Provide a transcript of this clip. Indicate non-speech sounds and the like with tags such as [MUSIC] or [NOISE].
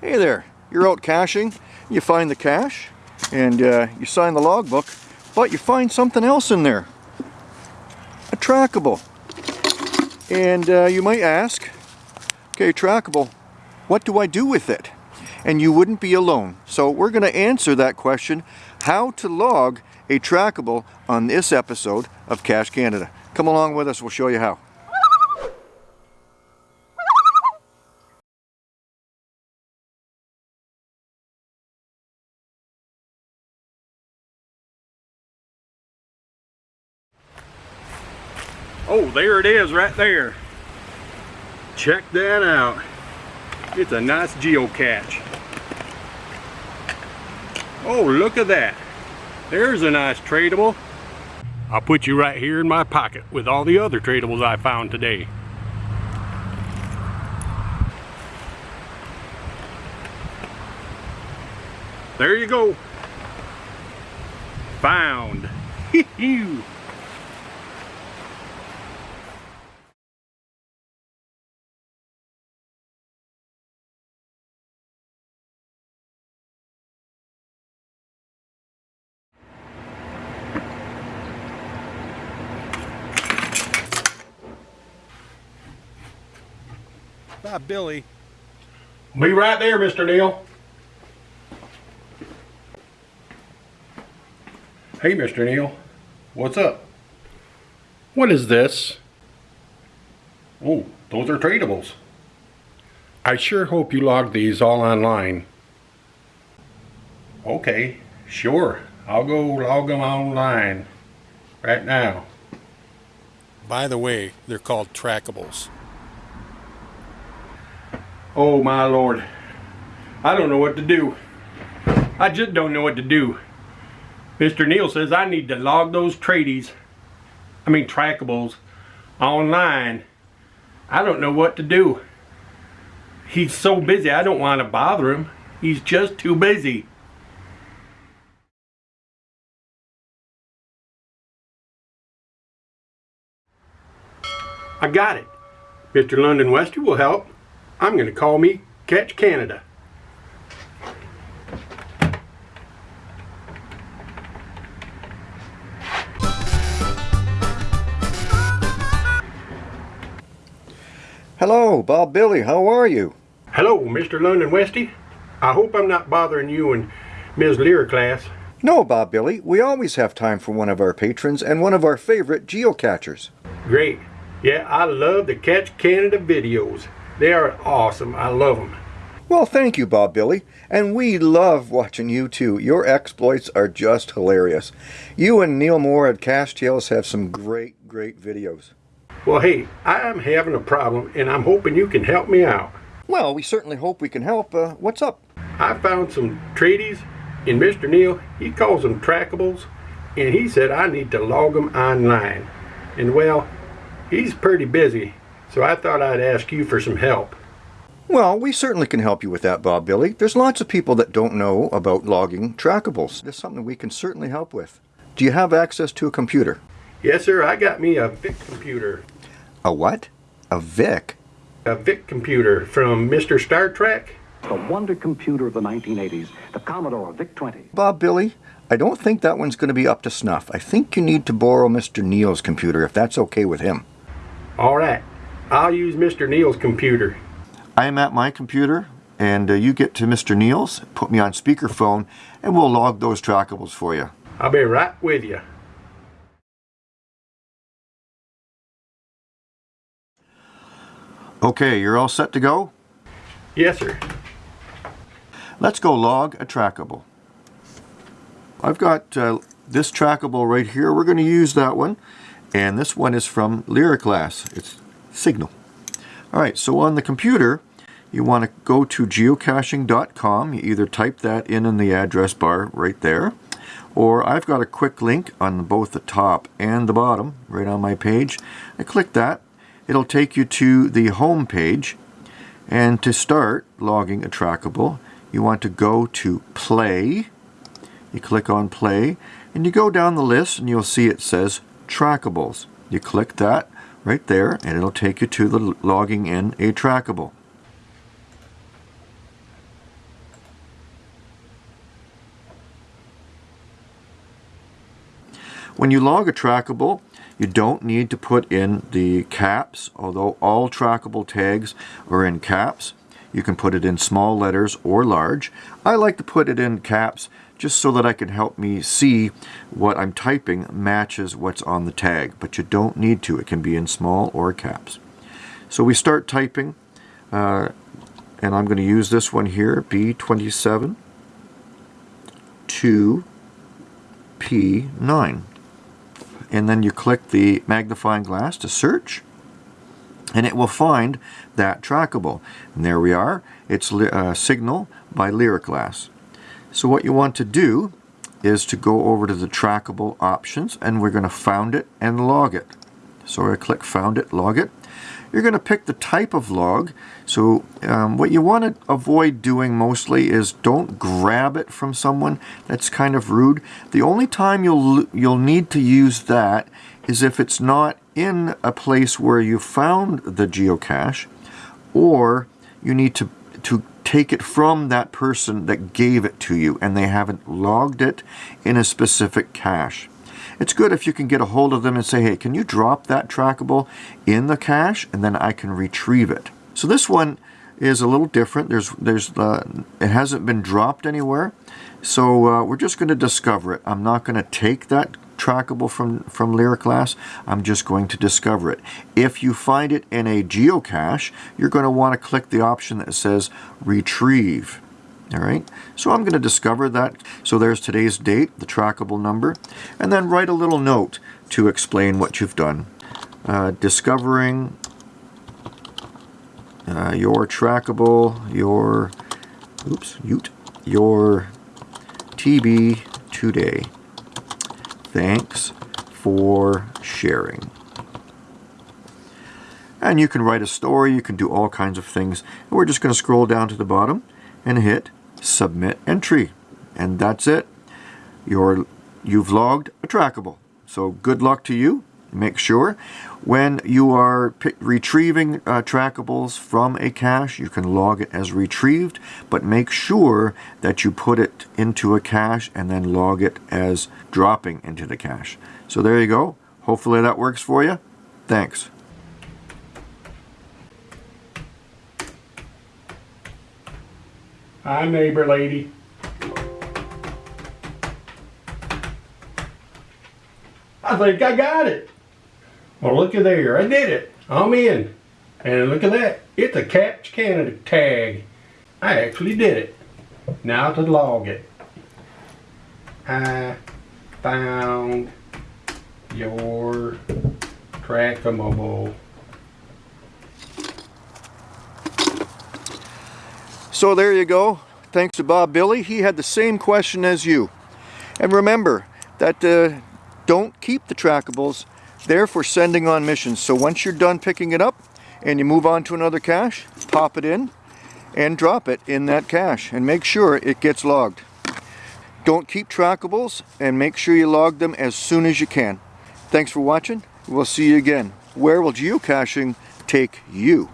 Hey there, you're out caching, you find the cache, and uh, you sign the logbook, but you find something else in there. A trackable. And uh, you might ask, okay, trackable, what do I do with it? And you wouldn't be alone. So we're going to answer that question, how to log a trackable on this episode of Cache Canada. Come along with us, we'll show you how. Oh, there it is right there. Check that out. It's a nice geocache. Oh, look at that. There's a nice tradable. I'll put you right here in my pocket with all the other tradables I found today. There you go. Found. [LAUGHS] Bob Billy. Be right there, Mr. Neal. Hey, Mr. Neal. What's up? What is this? Oh, those are tradables. I sure hope you log these all online. Okay, sure. I'll go log them online right now. By the way, they're called trackables. Oh my lord. I don't know what to do. I just don't know what to do. Mr. Neal says I need to log those tradies, I mean trackables, online. I don't know what to do. He's so busy I don't want to bother him. He's just too busy. I got it. Mr. London Westy will help. I'm going to call me Catch Canada. Hello, Bob Billy, how are you? Hello, Mr. London Westy. I hope I'm not bothering you and Ms. Lyriclass. No, Bob Billy, we always have time for one of our patrons and one of our favorite geocachers. Great. Yeah, I love the Catch Canada videos. They are awesome. I love them. Well, thank you, Bob Billy. And we love watching you too. Your exploits are just hilarious. You and Neil Moore at Cache Tales have some great, great videos. Well, hey, I'm having a problem and I'm hoping you can help me out. Well, we certainly hope we can help. Uh, what's up? I found some tradies and Mr. Neal, he calls them trackables, and he said I need to log them online. And well, he's pretty busy, so I thought I'd ask you for some help. Well, we certainly can help you with that, Bob Billy. There's lots of people that don't know about logging trackables. That's something we can certainly help with. Do you have access to a computer? Yes, sir, I got me a VIC computer. A what? A VIC? A VIC computer from Mr. Star Trek. The wonder computer of the 1980s, the Commodore VIC-20. Bob Billy, I don't think that one's going to be up to snuff. I think you need to borrow Mr. Neal's computer if that's okay with him. All right, I'll use Mr. Neal's computer. I am at my computer and uh, you get to Mr. Neal's, put me on speakerphone, and we'll log those trackables for you. I'll be right with you. Okay, you're all set to go? Yes, sir. Let's go log a trackable. I've got uh, this trackable right here. We're going to use that one. And this one is from Lyriclass. It's Signal. Alright, so on the computer, you want to go to geocaching.com. You either type that in in the address bar right there, or I've got a quick link on both the top and the bottom, right on my page. I click that. It'll take you to the home page. And to start logging a trackable, you want to go to Play. You click on Play, and you go down the list, and you'll see it says Trackables. You click that right there and it'll take you to the logging in a trackable. When you log a trackable, you don't need to put in the caps, although all trackable tags are in caps. You can put it in small letters or large. I like to put it in caps just so that I can help me see what I'm typing matches what's on the tag, but you don't need to. It can be in small or caps. So we start typing, uh, and I'm going to use this one here, B27 to P9. And then you click the magnifying glass to search, and it will find that trackable. And there we are. It's uh, Signal by Lyriclass. So what you want to do is to go over to the trackable options and we're going to found it and log it. So I click found it, log it. You're going to pick the type of log. So um, what you want to avoid doing mostly is don't grab it from someone. That's kind of rude. The only time you'll you'll need to use that is if it's not in a place where you found the geocache or you need to to take it from that person that gave it to you and they haven't logged it in a specific cache. It's good if you can get a hold of them and say, hey, can you drop that trackable in the cache and then I can retrieve it. So this one is a little different. There's, there's, uh, it hasn't been dropped anywhere. So uh, we're just going to discover it. I'm not going to take that trackable from, from Lyriclass. I'm just going to discover it. If you find it in a geocache, you're going to want to click the option that says retrieve. All right, so I'm going to discover that. So there's today's date, the trackable number, and then write a little note to explain what you've done. Uh, discovering uh, your trackable, your, oops, ute, your TB today. Thanks for sharing. And you can write a story, you can do all kinds of things. And we're just going to scroll down to the bottom and hit submit entry. And that's it. You're, you've logged a trackable. So good luck to you. Make sure when you are retrieving uh, trackables from a cache, you can log it as retrieved, but make sure that you put it into a cache and then log it as dropping into the cache. So there you go. Hopefully that works for you. Thanks. Hi, neighbor lady. I think I got it. Well, look at there. I did it. I'm in. And look at that. It's a Catch Canada tag. I actually did it. Now to log it. I found your trackable. So there you go. Thanks to Bob Billy. He had the same question as you. And remember that uh, don't keep the trackables. They're for sending on missions. So once you're done picking it up and you move on to another cache, pop it in and drop it in that cache and make sure it gets logged. Don't keep trackables and make sure you log them as soon as you can. Thanks for watching. We'll see you again. Where will geocaching take you?